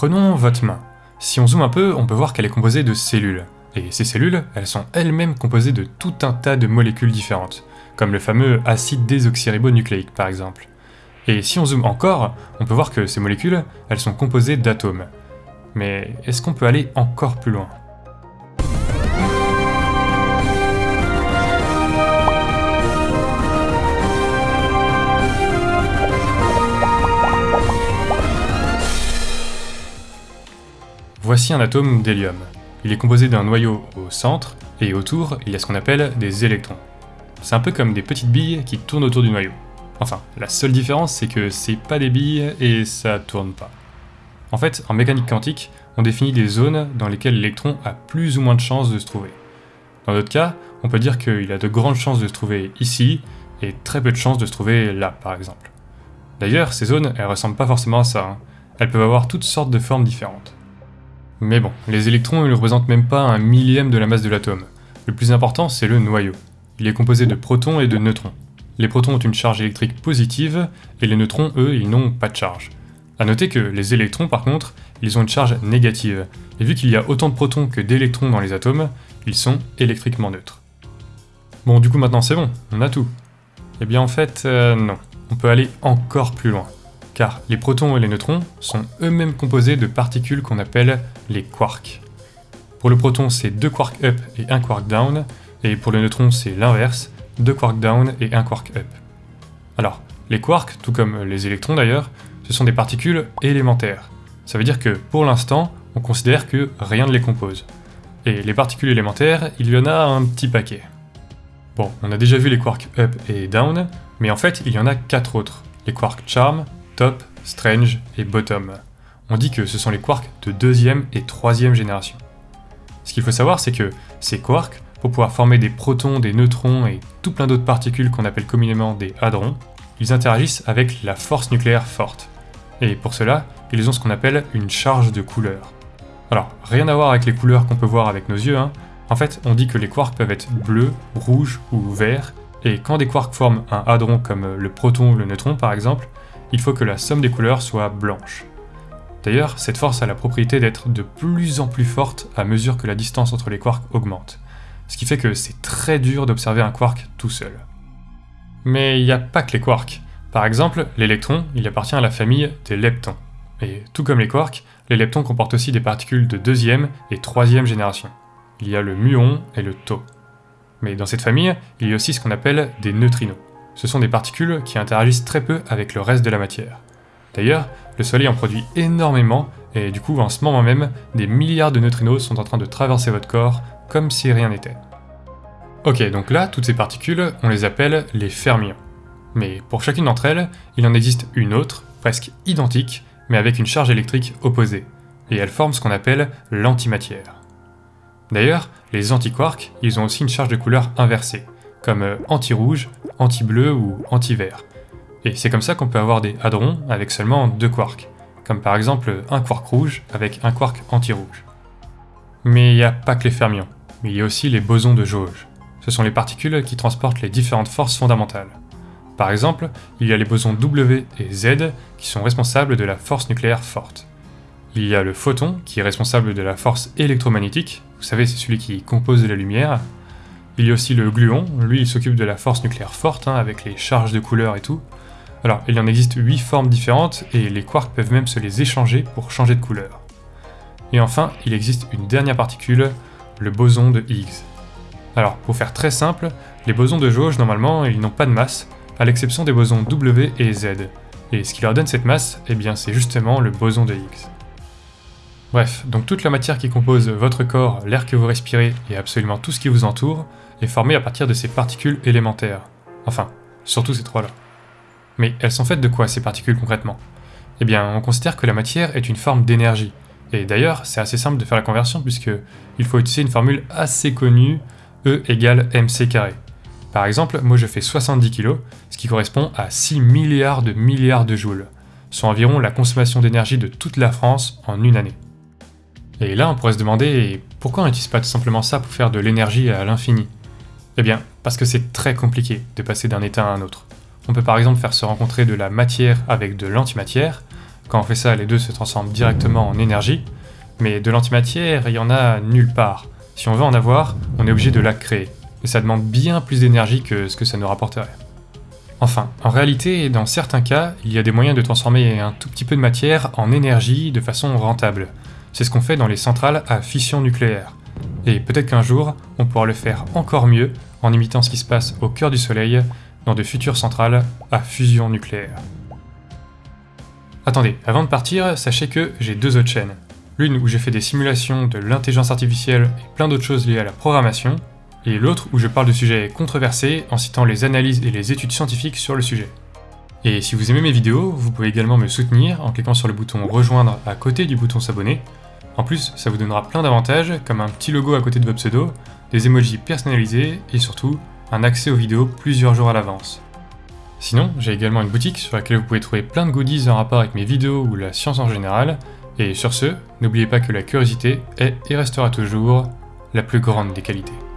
Prenons votre main. Si on zoome un peu, on peut voir qu'elle est composée de cellules. Et ces cellules, elles sont elles-mêmes composées de tout un tas de molécules différentes, comme le fameux acide désoxyribonucléique par exemple. Et si on zoome encore, on peut voir que ces molécules, elles sont composées d'atomes. Mais est-ce qu'on peut aller encore plus loin? Voici un atome d'hélium. Il est composé d'un noyau au centre, et autour, il y a ce qu'on appelle des électrons. C'est un peu comme des petites billes qui tournent autour du noyau. Enfin, la seule différence, c'est que c'est pas des billes et ça tourne pas. En fait, en mécanique quantique, on définit des zones dans lesquelles l'électron a plus ou moins de chances de se trouver. Dans d'autres cas, on peut dire qu'il a de grandes chances de se trouver ici, et très peu de chances de se trouver là, par exemple. D'ailleurs, ces zones, elles ressemblent pas forcément à ça. Hein. Elles peuvent avoir toutes sortes de formes différentes. Mais bon, les électrons ne représentent même pas un millième de la masse de l'atome. Le plus important, c'est le noyau. Il est composé de protons et de neutrons. Les protons ont une charge électrique positive, et les neutrons, eux, ils n'ont pas de charge. A noter que les électrons, par contre, ils ont une charge négative, et vu qu'il y a autant de protons que d'électrons dans les atomes, ils sont électriquement neutres. Bon, du coup maintenant c'est bon, on a tout. Eh bien en fait, euh, non. On peut aller encore plus loin car les protons et les neutrons sont eux-mêmes composés de particules qu'on appelle les quarks. Pour le proton, c'est deux quarks up et un quark down, et pour le neutron, c'est l'inverse, deux quarks down et un quark up. Alors, les quarks, tout comme les électrons d'ailleurs, ce sont des particules élémentaires. Ça veut dire que, pour l'instant, on considère que rien ne les compose. Et les particules élémentaires, il y en a un petit paquet. Bon, on a déjà vu les quarks up et down, mais en fait, il y en a quatre autres. Les quarks charm, Top, Strange et Bottom. On dit que ce sont les quarks de deuxième et troisième génération. Ce qu'il faut savoir, c'est que ces quarks, pour pouvoir former des protons, des neutrons et tout plein d'autres particules qu'on appelle communément des hadrons, ils interagissent avec la force nucléaire forte. Et pour cela, ils ont ce qu'on appelle une charge de couleur. Alors, rien à voir avec les couleurs qu'on peut voir avec nos yeux, hein. en fait, on dit que les quarks peuvent être bleus, rouges ou verts, et quand des quarks forment un hadron comme le proton ou le neutron par exemple, il faut que la somme des couleurs soit blanche. D'ailleurs, cette force a la propriété d'être de plus en plus forte à mesure que la distance entre les quarks augmente, ce qui fait que c'est très dur d'observer un quark tout seul. Mais il n'y a pas que les quarks. Par exemple, l'électron, il appartient à la famille des leptons. Et tout comme les quarks, les leptons comportent aussi des particules de deuxième et troisième génération. Il y a le muon et le tau. Mais dans cette famille, il y a aussi ce qu'on appelle des neutrinos ce sont des particules qui interagissent très peu avec le reste de la matière. D'ailleurs, le Soleil en produit énormément, et du coup, en ce moment même, des milliards de neutrinos sont en train de traverser votre corps comme si rien n'était. Ok, donc là, toutes ces particules, on les appelle les fermions. Mais pour chacune d'entre elles, il en existe une autre, presque identique, mais avec une charge électrique opposée, et elles forment ce qu'on appelle l'antimatière. D'ailleurs, les antiquarks, ils ont aussi une charge de couleur inversée, comme euh, anti-rouge, anti-bleu ou anti-vert. Et c'est comme ça qu'on peut avoir des hadrons avec seulement deux quarks, comme par exemple un quark rouge avec un quark anti-rouge. Mais il n'y a pas que les fermions, mais il y a aussi les bosons de jauge. Ce sont les particules qui transportent les différentes forces fondamentales. Par exemple, il y a les bosons W et Z qui sont responsables de la force nucléaire forte. Il y a le photon qui est responsable de la force électromagnétique, vous savez c'est celui qui compose la lumière, il y a aussi le gluon, lui il s'occupe de la force nucléaire forte, hein, avec les charges de couleur et tout. Alors, il en existe 8 formes différentes, et les quarks peuvent même se les échanger pour changer de couleur. Et enfin, il existe une dernière particule, le boson de Higgs. Alors, pour faire très simple, les bosons de jauge, normalement, ils n'ont pas de masse, à l'exception des bosons W et Z. Et ce qui leur donne cette masse, eh bien c'est justement le boson de Higgs. Bref, donc toute la matière qui compose votre corps, l'air que vous respirez et absolument tout ce qui vous entoure est formée à partir de ces particules élémentaires. Enfin, surtout ces trois-là. Mais elles sont faites de quoi ces particules concrètement? Eh bien, on considère que la matière est une forme d'énergie. Et d'ailleurs, c'est assez simple de faire la conversion puisque il faut utiliser une formule assez connue, E égale mc carré. Par exemple, moi je fais 70 kg, ce qui correspond à 6 milliards de milliards de joules, soit environ la consommation d'énergie de toute la France en une année. Et là, on pourrait se demander pourquoi on n'utilise pas tout simplement ça pour faire de l'énergie à l'infini? Eh bien, parce que c'est très compliqué de passer d'un état à un autre. On peut par exemple faire se rencontrer de la matière avec de l'antimatière, Quand on fait ça, les deux se transforment directement en énergie, mais de l'antimatière, il y en a nulle part. Si on veut en avoir, on est obligé de la créer, et ça demande bien plus d'énergie que ce que ça nous rapporterait. Enfin, en réalité, dans certains cas, il y a des moyens de transformer un tout petit peu de matière en énergie de façon rentable. C'est ce qu'on fait dans les centrales à fission nucléaire. Et peut-être qu'un jour, on pourra le faire encore mieux en imitant ce qui se passe au cœur du Soleil dans de futures centrales à fusion nucléaire. Attendez, avant de partir, sachez que j'ai deux autres chaînes. L'une où j'ai fait des simulations de l'intelligence artificielle et plein d'autres choses liées à la programmation, et l'autre où je parle de sujets controversés en citant les analyses et les études scientifiques sur le sujet. Et si vous aimez mes vidéos, vous pouvez également me soutenir en cliquant sur le bouton rejoindre à côté du bouton s'abonner. En plus, ça vous donnera plein d'avantages comme un petit logo à côté de votre pseudo, des emojis personnalisés et surtout un accès aux vidéos plusieurs jours à l'avance. Sinon, j'ai également une boutique sur laquelle vous pouvez trouver plein de goodies en rapport avec mes vidéos ou la science en général. Et sur ce, n'oubliez pas que la curiosité est et restera toujours la plus grande des qualités.